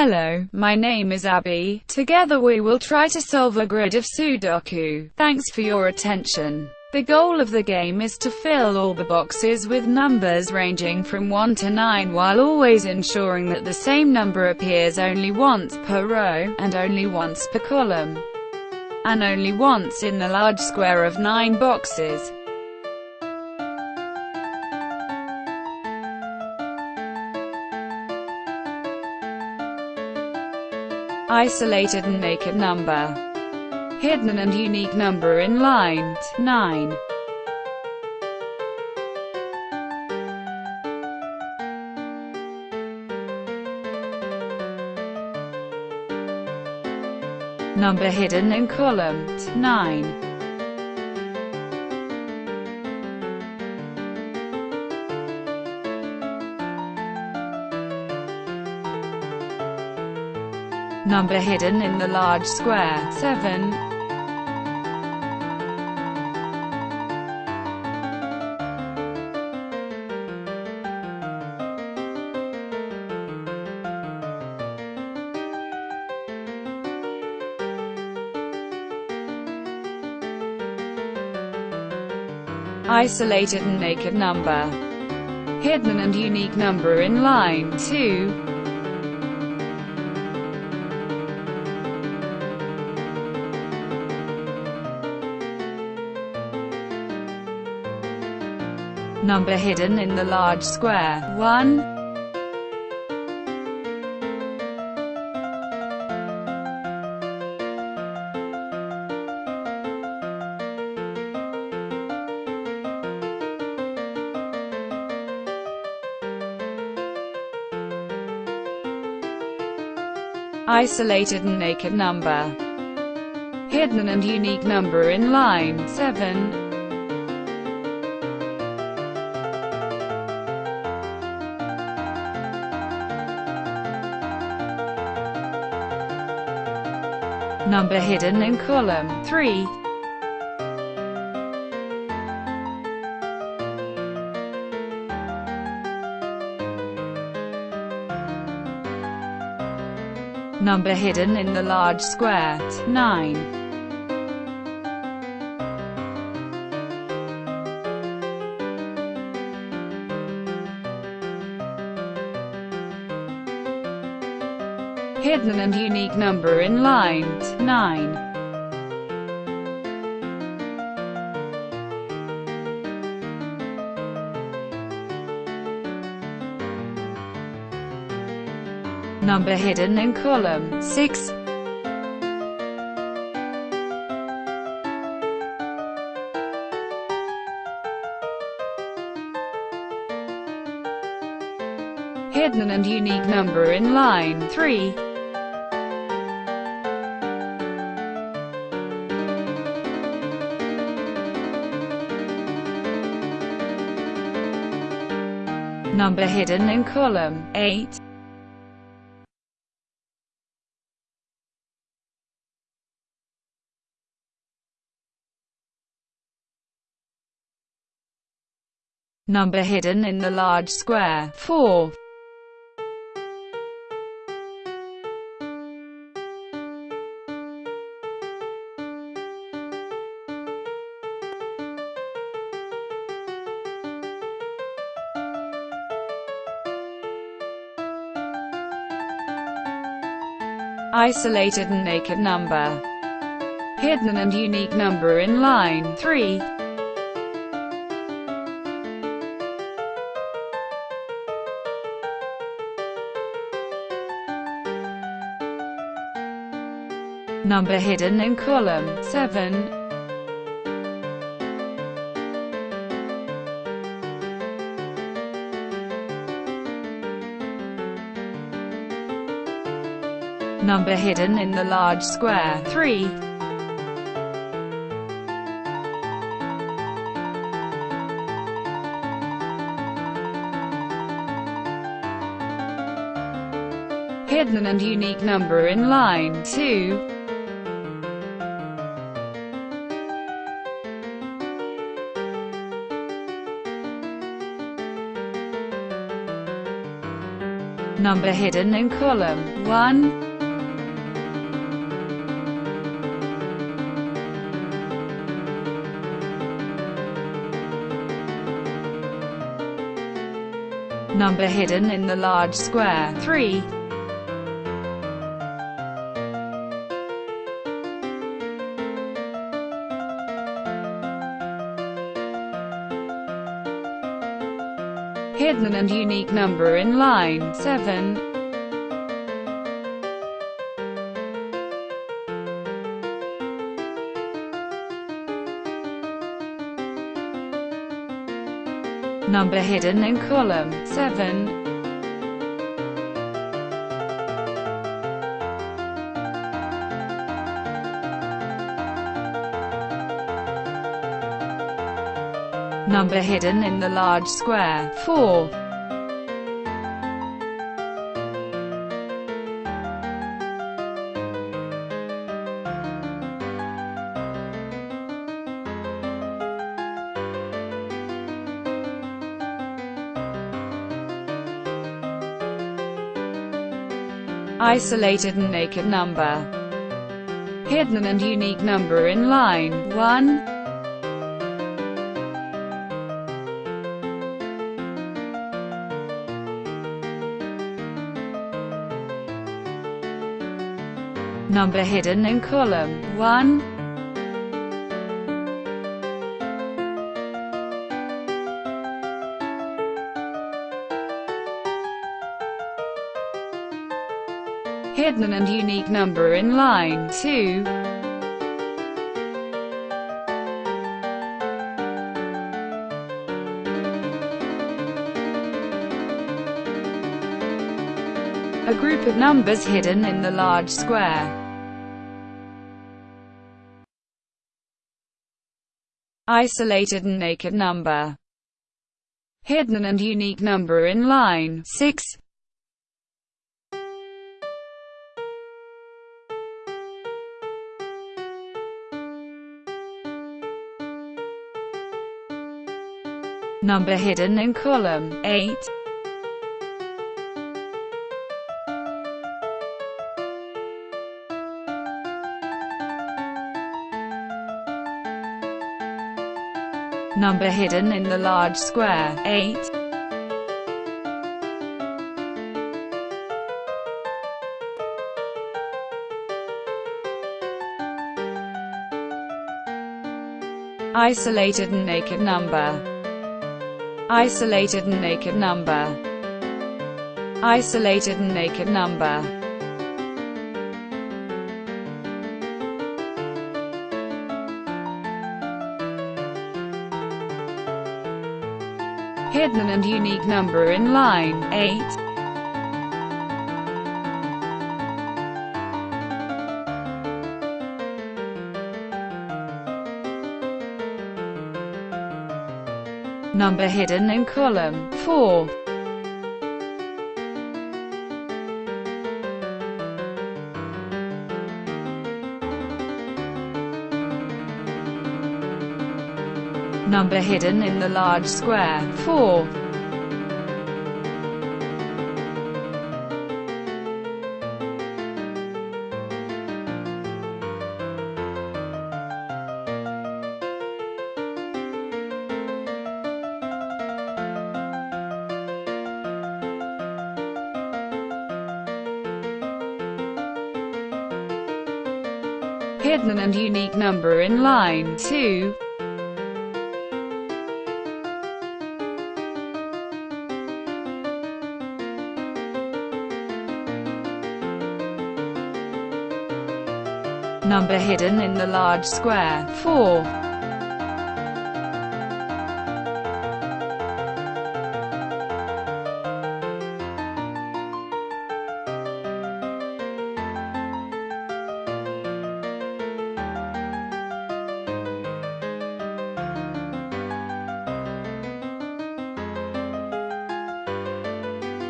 Hello, my name is Abby. Together we will try to solve a grid of Sudoku. Thanks for your attention. The goal of the game is to fill all the boxes with numbers ranging from 1 to 9 while always ensuring that the same number appears only once per row, and only once per column, and only once in the large square of 9 boxes. Isolated and naked number. Hidden and unique number in line 9. Number hidden in column 9. Number hidden in the large square 7. Isolated and naked number. Hidden and unique number in line 2. Number hidden in the large square 1. Isolated and naked number. Hidden and unique number in line 7. Number hidden in column 3. Number hidden in the large square 9. Hidden and unique number in line 9. Number hidden in column 6. Hidden and unique number in line 3. Number hidden in column 8. Number hidden in the large square 4. Isolated and naked number. Hidden and unique number in line 3. Number hidden in column 7. Number hidden in the large square 3. Hidden and unique number in line 2. Number hidden in column 1. Number hidden in the large square 3. hidden and unique number in line 7. Number hidden in column 7. number hidden in the large square 4. Isolated and naked number. Hidden and unique number in line 1. Number hidden in column 1. Hidden and unique number in line 2. A group of numbers hidden in the large square. Isolated and naked number. Hidden and unique number in line 6. Number hidden in column 8. Number hidden in the large square 8. Isolated and naked number. Isolated and naked number. Isolated and naked number. hidden and unique number in line 8. Number hidden in column 4. number hidden in the large square 4. Hidden and unique number in line 2. number hidden in the large square 4.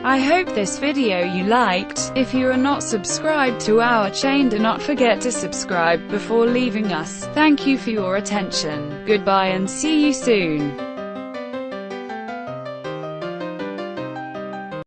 I hope this video you liked. If you are not subscribed to our chain do not forget to subscribe before leaving us. Thank you for your attention. Goodbye and see you soon.